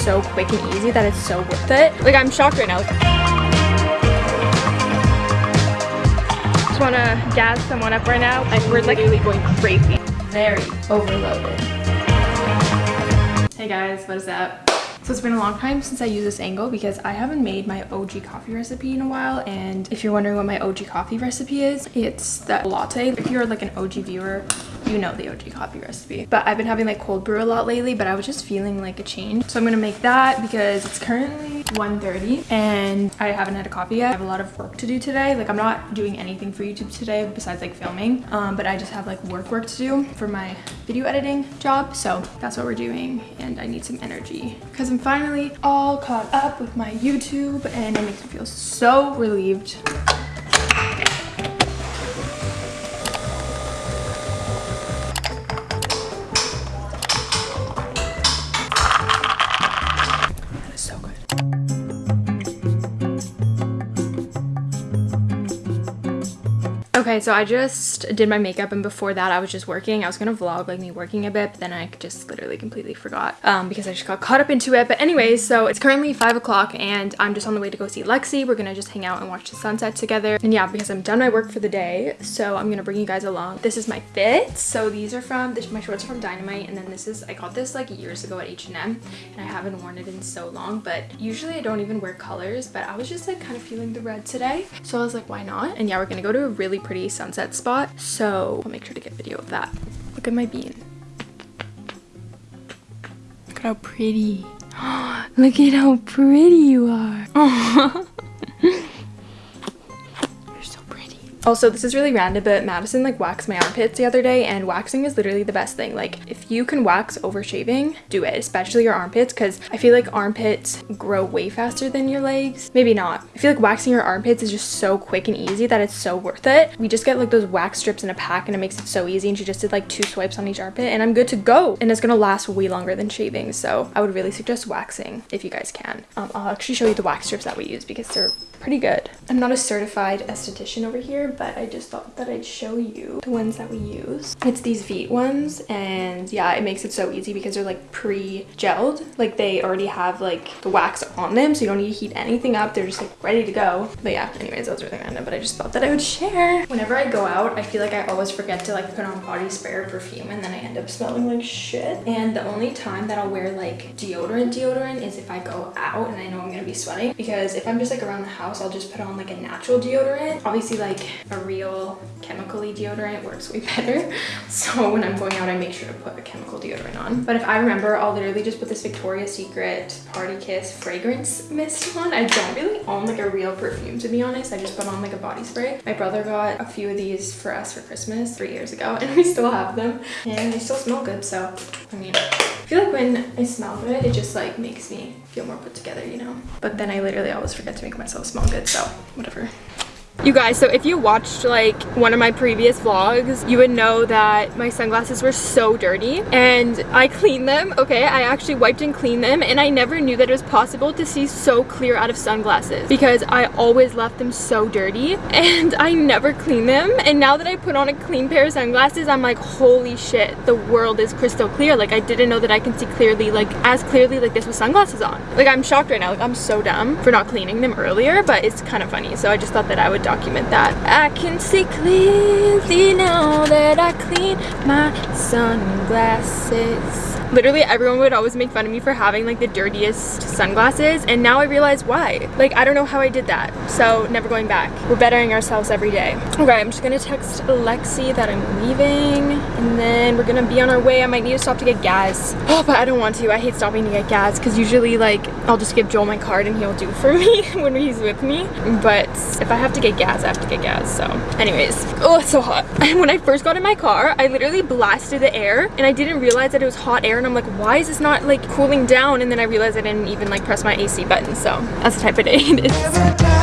so quick and easy that it's so worth it. Like I'm shocked right now. Like, just want to gas someone up right now. Like we're like really going crazy. Very overloaded. Hey guys, what is up? So it's been a long time since I used this angle because I haven't made my OG coffee recipe in a while. And if you're wondering what my OG coffee recipe is, it's that latte. If you're like an OG viewer, you know the OG coffee recipe. But I've been having like cold brew a lot lately, but I was just feeling like a change. So I'm gonna make that because it's currently 1.30 and I haven't had a coffee yet. I have a lot of work to do today. Like I'm not doing anything for YouTube today besides like filming, um, but I just have like work work to do for my video editing job. So that's what we're doing and I need some energy because I'm finally all caught up with my YouTube and it makes me feel so relieved. Okay, so I just did my makeup and before that I was just working. I was gonna vlog like me working a bit, but then I just literally completely forgot um, because I just got caught up into it. But anyways, so it's currently 5 o'clock and I'm just on the way to go see Lexi. We're gonna just hang out and watch the sunset together. And yeah, because I'm done my work for the day, so I'm gonna bring you guys along. This is my fit. So these are from, this, my shorts are from Dynamite and then this is, I got this like years ago at H&M and I haven't worn it in so long, but usually I don't even wear colors, but I was just like kind of feeling the red today. So I was like, why not? And yeah, we're gonna go to a really pretty sunset spot. So I'll make sure to get video of that. Look at my bean. Look at how pretty. Look at how pretty you are. Also, this is really random, but Madison like waxed my armpits the other day and waxing is literally the best thing. Like if you can wax over shaving, do it, especially your armpits because I feel like armpits grow way faster than your legs. Maybe not. I feel like waxing your armpits is just so quick and easy that it's so worth it. We just get like those wax strips in a pack and it makes it so easy and she just did like two swipes on each armpit and I'm good to go. And it's gonna last way longer than shaving. So I would really suggest waxing if you guys can. Um, I'll actually show you the wax strips that we use because they're pretty good. I'm not a certified esthetician over here, but I just thought that I'd show you the ones that we use. It's these Veet ones, and yeah, it makes it so easy because they're like pre-gelled. Like they already have like the wax on them, so you don't need to heat anything up. They're just like ready to go. But yeah, anyways, that was really random, but I just thought that I would share. Whenever I go out, I feel like I always forget to like put on body spray or perfume, and then I end up smelling like shit. And the only time that I'll wear like deodorant deodorant is if I go out and I know I'm gonna be sweating. Because if I'm just like around the house, house, I'll just put on like a natural deodorant. Obviously like a real chemically deodorant works way better. So when I'm going out, I make sure to put a chemical deodorant on. But if I remember, I'll literally just put this Victoria's Secret Party Kiss fragrance mist on. I don't really own like a real perfume to be honest. I just put on like a body spray. My brother got a few of these for us for Christmas three years ago and we still have them and they still smell good. So, I mean, I feel like when I smell good, it just like makes me feel more put together, you know? But then I literally always forget to make myself smell good, so whatever. You guys, so if you watched like one of my previous vlogs, you would know that my sunglasses were so dirty and I cleaned them, okay? I actually wiped and cleaned them and I never knew that it was possible to see so clear out of sunglasses because I always left them so dirty and I never cleaned them. And now that I put on a clean pair of sunglasses, I'm like, holy shit, the world is crystal clear. Like I didn't know that I can see clearly, like as clearly like this with sunglasses on. Like I'm shocked right now. Like I'm so dumb for not cleaning them earlier, but it's kind of funny. So I just thought that I would document that. I can see clearly now that I clean my sunglasses literally everyone would always make fun of me for having like the dirtiest sunglasses and now I realize why. Like I don't know how I did that. So never going back. We're bettering ourselves every day. Okay, I'm just gonna text Lexi that I'm leaving and then we're gonna be on our way. I might need to stop to get gas. Oh, but I don't want to. I hate stopping to get gas because usually like I'll just give Joel my card and he'll do for me when he's with me. But if I have to get gas, I have to get gas. So anyways, oh, it's so hot. when I first got in my car, I literally blasted the air and I didn't realize that it was hot air and I'm like, why is this not like cooling down? And then I realized I didn't even like press my AC button. So that's the type of day it is.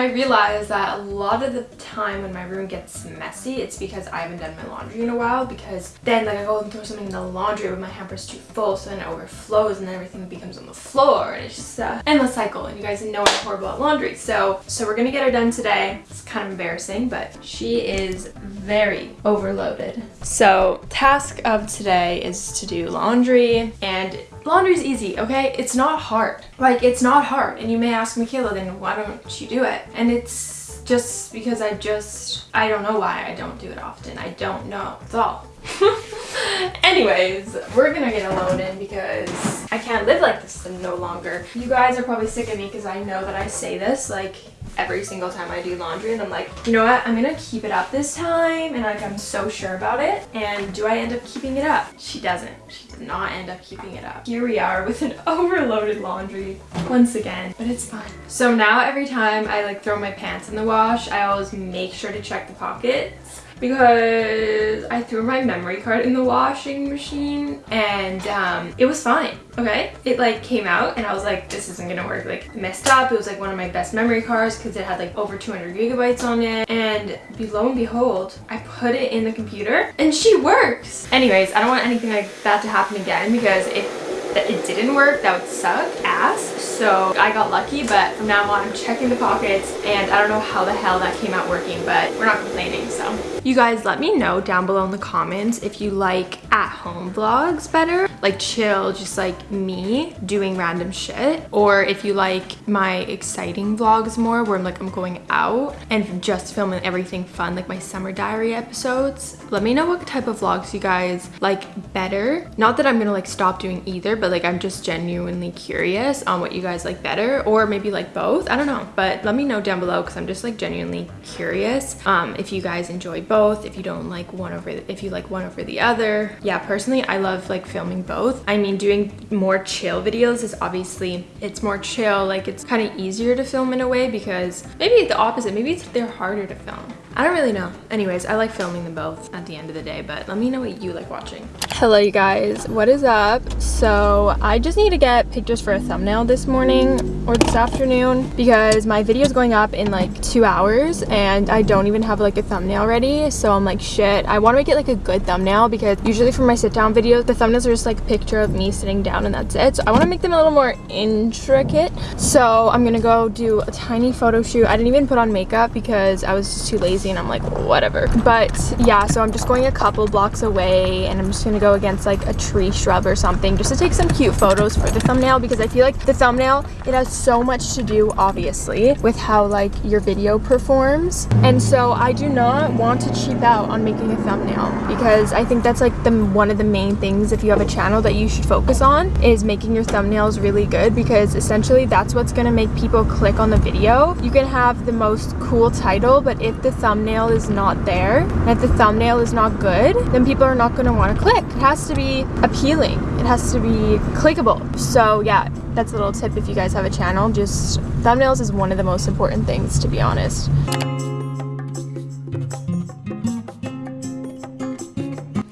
I realized that a lot of the time when my room gets messy, it's because I haven't done my laundry in a while because then like I go and throw something in the laundry but my hamper's too full so then it overflows and then everything becomes on the floor and it's just an endless cycle and you guys know I'm horrible at laundry. So, so we're gonna get her done today. It's kind of embarrassing, but she is very overloaded. So task of today is to do laundry and laundry is easy, okay? It's not hard. Like, it's not hard. And you may ask Michaela, then why don't you do it? And it's just because I just, I don't know why I don't do it often. I don't know. That's all. Anyways, we're gonna get a load in because I can't live like this no longer. You guys are probably sick of me because I know that I say this like every single time I do laundry and I'm like, you know what, I'm gonna keep it up this time and like I'm so sure about it. And do I end up keeping it up? She doesn't. She did not end up keeping it up. Here we are with an overloaded laundry once again, but it's fine. So now every time I like throw my pants in the wash, I always make sure to check the pockets because I threw my memory card in the washing machine and um, it was fine, okay? It like came out and I was like, this isn't gonna work. Like messed up. It was like one of my best memory cards because it had like over 200 gigabytes on it. And lo and behold, I put it in the computer and she works. Anyways, I don't want anything like that to happen again because if that it didn't work, that would suck ass. So I got lucky, but from now on I'm checking the pockets and I don't know how the hell that came out working, but we're not complaining, so. You guys let me know down below in the comments if you like at-home vlogs better, like chill, just like me doing random shit, or if you like my exciting vlogs more where I'm like I'm going out and just filming everything fun, like my summer diary episodes. Let me know what type of vlogs you guys like better. Not that I'm gonna like stop doing either, but like I'm just genuinely curious on what you guys like better or maybe like both. I don't know, but let me know down below because I'm just like genuinely curious um, if you guys enjoy both, if you don't like one over, if you like one over the other. Yeah, personally, I love like filming both. I mean, doing more chill videos is obviously, it's more chill. Like it's kind of easier to film in a way because maybe the opposite, maybe it's they're harder to film. I don't really know. Anyways, I like filming them both at the end of the day, but let me know what you like watching. Hello, you guys. What is up? So I just need to get pictures for a thumbnail this morning or this afternoon because my video is going up in like two hours and I don't even have like a thumbnail ready. So I'm like, shit, I want to make it like a good thumbnail because usually for my sit down videos, the thumbnails are just like picture of me sitting down and that's it. So I want to make them a little more intricate. So I'm to go do a tiny photo shoot. I didn't even put on makeup because I was just too lazy and I'm like, whatever. But yeah, so I'm just going a couple blocks away and I'm just to go against like a tree shrub or something just to take some cute photos for the thumbnail because I feel like the thumbnail, it has so much to do obviously with how like your video performs. And so I do not want to cheap out on making a thumbnail because I think that's like the one of the main things if you have a channel that you should focus on is making your thumbnails really good because essentially that's what's going to make people click on the video. You can have the most cool title, but if the thumbnail is not there and if the thumbnail is not good, then people are not going to want to click. It has to be appealing. It has to be clickable. So yeah, that's a little tip if you guys have a channel. Just thumbnails is one of the most important things to be honest.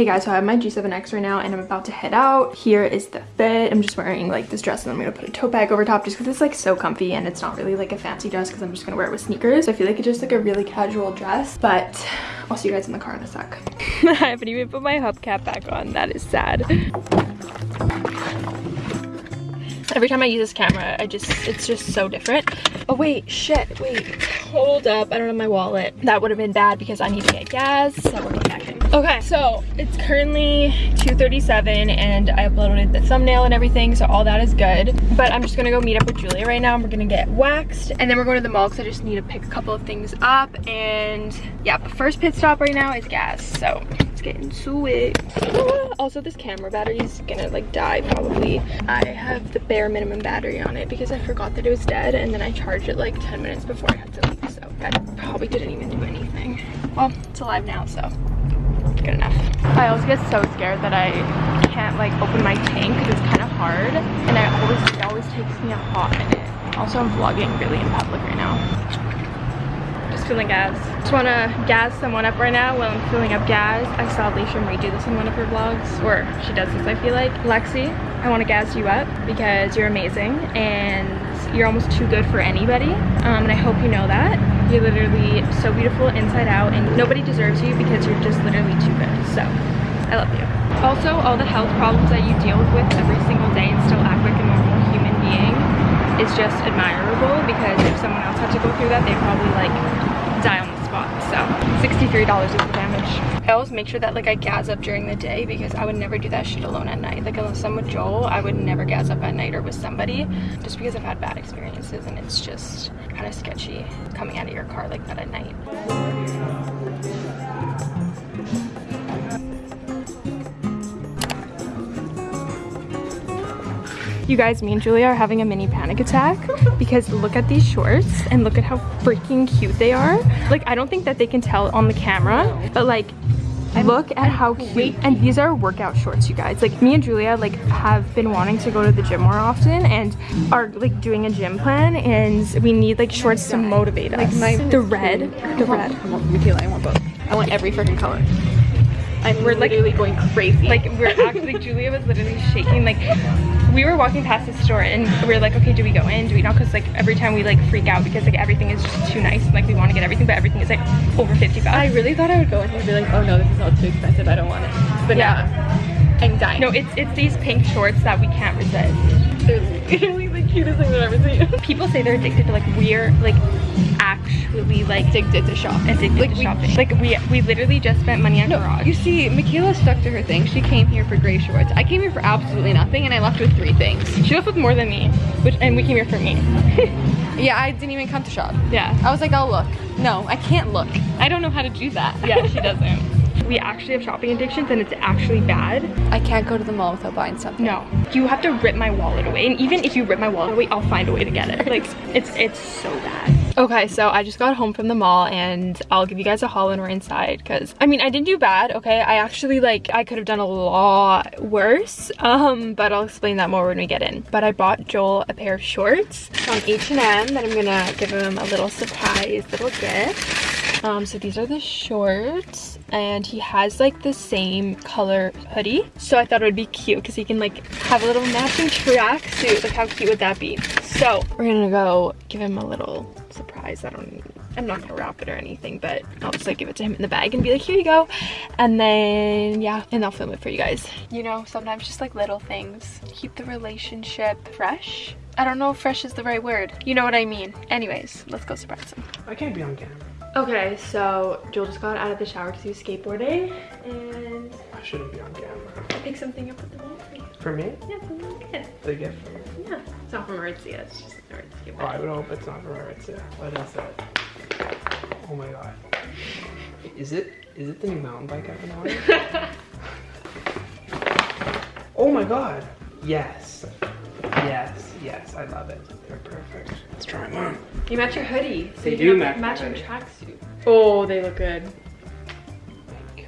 Hey guys, so I have my G7X right now and I'm about to head out. Here is the fit. I'm just wearing like this dress and I'm gonna put a tote bag over top just because it's like so comfy and it's not really like a fancy dress because I'm just gonna wear it with sneakers. So I feel like it's just like a really casual dress, but I'll see you guys in the car in a sec. I haven't even put my hubcap back on. That is sad. Every time I use this camera, I just, it's just so different. Oh wait, shit, wait, hold up. I don't have my wallet. That would have been bad because I need to get gas. So we're getting back in. Okay, so it's currently 2.37 and I uploaded the thumbnail and everything, so all that is good. But I'm just gonna go meet up with Julia right now and we're gonna get waxed. And then we're going to the mall because I just need to pick a couple of things up. And yeah, but first pit stop right now is gas, so let's get into it. Also, this camera battery is gonna like die probably. I have the bare minimum battery on it because I forgot that it was dead and then I charged it like 10 minutes before I had to leave, so that probably didn't even do anything. Well, it's alive now, so good enough. I always get so scared that I can't like open my tank because it's kind of hard and I always it always takes me a hot minute. Also, I'm vlogging really in public right now. Just filling gas. Just want to gas someone up right now while I'm filling up gas. I saw Alisha Marie do this in one of her vlogs, or she does this I feel like. Lexi, I want to gas you up because you're amazing and you're almost too good for anybody. Um, and I hope you know that. You're literally so beautiful inside out and nobody deserves you because you're just literally too good. So I love you. Also, all the health problems that you deal with every single day and still act like a normal human being is just admirable because if someone else had to go through that, they'd probably like die on the spot. So $63 is the damage. I always make sure that like I gas up during the day because I would never do that shit alone at night. Like unless I'm with Joel, I would never gas up at night or with somebody just because I've had bad experiences and it's just kind of sketchy coming out of your car like that at night. You guys, me and Julia are having a mini panic attack because look at these shorts and look at how freaking cute they are. Like, I don't think that they can tell on the camera, but like, look at how cute. And these are workout shorts, you guys. Like, me and Julia, like, have been wanting to go to the gym more often and are, like, doing a gym plan and we need, like, shorts to motivate us. like my- the red, the red. I want Michaela, I want both. I want every freaking color. I'm We're, like- literally going crazy. like we're actually Julia was literally shaking like we were walking past the store and we are like okay do we go in do we not because like every time we like freak out because like everything is just too nice and like we want to get everything but everything is like over 50 bucks I really thought I would go in and be like, oh no, this is all too expensive. I don't want it. But Yeah. I'm dying. no it's it's these pink shorts that we can't resist they're literally cutest thing I've ever seen. people say they're addicted to like we're like actually like Addicted to shop. addicted Like to we- shopping like we we literally just spent money on No, garage you see, Michaela stuck to her thing. She came here for gray shorts. I came here for absolutely nothing, and I left with three things. she left with more than me which and we came here for me Yeah, I didn't even come to shop. yeah I was like, I'll look. No, I can't look. I don't know how to do that. yeah she doesn't we actually have shopping addictions and it's actually bad I can't go to the mall without buying something. No, you have to rip my wallet away. And even if you rip my wallet away, I'll find a way to get it. Like, it's it's so bad. Okay, so I just got home from the mall and I'll give you guys a haul when we're inside because, I mean, I didn't do bad, okay? I actually, like, I could have done a lot worse, um, but I'll explain that more when we get in. But I bought Joel a pair of shorts from H&M that I'm gonna give him a little surprise little gift. Um, so these are the shorts and he has like the same color hoodie. So I thought it would be cute because he can like have a little matching tracksuit. Like how cute would that be? So we're gonna go give him a little surprise. I don't, I'm not gonna wrap it or anything, but I'll just like give it to him in the bag and be like, here you go. And then yeah, and I'll film it for you guys. You know, sometimes just like little things keep the relationship fresh. I don't know if fresh is the right word. You know what I mean. Anyways, let's go surprise him. I can't be on camera. Okay, so Joel just got out of the shower because he was skateboarding and I shouldn't be on camera. I picked something up with the wall for you. For me? Yeah, something like this. The gift for me. Yeah. It's not from Aritzia, it's just an Aritzia Oh, I would hope it's not from Aritzia. What is it? Oh my god. Is it is it the new mountain bike I've been wanting? oh my god. Yes. Yes, yes, I love it. They're perfect. Let's try them on. You match your hoodie. So They you do match my matching tracksuit. Oh, they look good.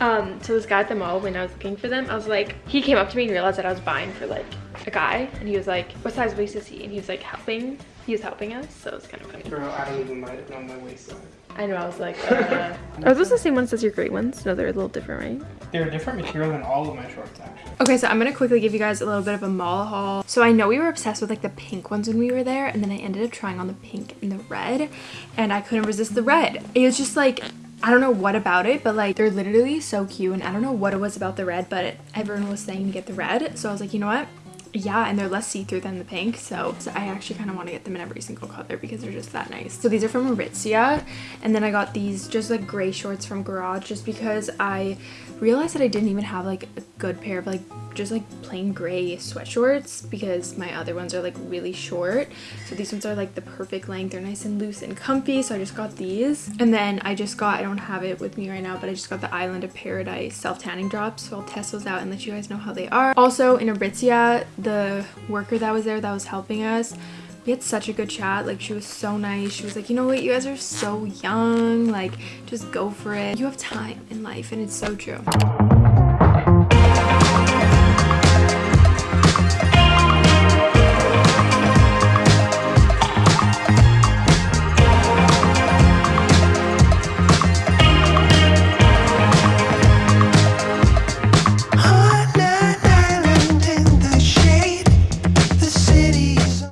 Um, so this guy at the mall, when I was looking for them, I was like, he came up to me and realized that I was buying for like a guy, and he was like, what size waist is he? And he was like helping, he was helping us, so it was kind of funny. Bro, I don't even know my waist size. I know, I was like, uh... Are those the same ones as your gray ones? No, they're a little different, right? They're a different material than all of my shorts actually. Okay, so I'm gonna quickly give you guys a little bit of a mall haul. So I know we were obsessed with like the pink ones when we were there, and then I ended up trying on the pink and the red, and I couldn't resist the red. It was just like, I don't know what about it, but like they're literally so cute, and I don't know what it was about the red, but everyone was saying to get the red, so I was like, you know what? Yeah and they're less see-through than the pink so, so i actually kind of want to get them in every single color because they're just that nice. So these are from aritzia and then i got these just like gray shorts from garage just because i realized that i didn't even have like a good pair of like just like plain gray sweatshorts because my other ones are like really short. So these ones are like the perfect length. They're nice and loose and comfy so i just got these. And then i just got i don't have it with me right now but i just got the island of paradise self tanning drops. So i'll test those out and let you guys know how they are. Also in aritzia the worker that was there that was helping us we had such a good chat. Like she was so nice. She was like you know what? You guys are so young. Like just go for it. You have time in life and it's so true